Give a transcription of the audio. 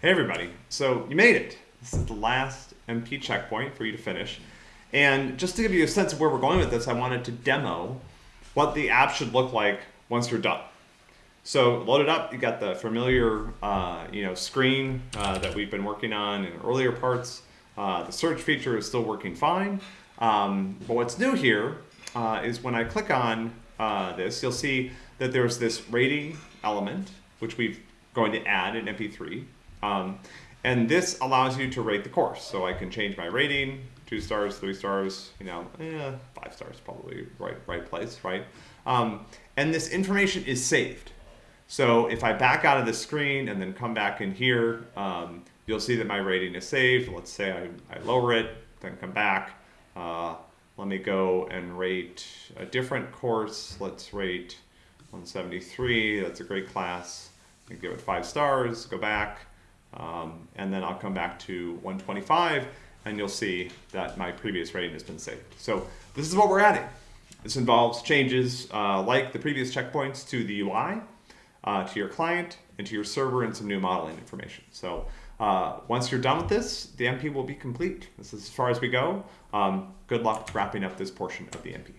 Hey everybody, so you made it. This is the last MP checkpoint for you to finish. And just to give you a sense of where we're going with this, I wanted to demo what the app should look like once you're done. So load it up, you got the familiar uh, you know, screen uh, that we've been working on in earlier parts. Uh, the search feature is still working fine. Um, but what's new here uh, is when I click on uh, this, you'll see that there's this rating element, which we've going to add in MP3. Um, and this allows you to rate the course. So I can change my rating, two stars, three stars, you know, eh, five stars probably right, right place, right? Um, and this information is saved. So if I back out of the screen and then come back in here, um, you'll see that my rating is saved. Let's say I, I lower it, then come back. Uh, let me go and rate a different course. Let's rate 173. That's a great class. Give it five stars, go back. And then I'll come back to 125 and you'll see that my previous rating has been saved. So this is what we're adding. This involves changes uh, like the previous checkpoints to the UI, uh, to your client, and to your server and some new modeling information. So uh, once you're done with this, the MP will be complete. This is as far as we go. Um, good luck wrapping up this portion of the MP.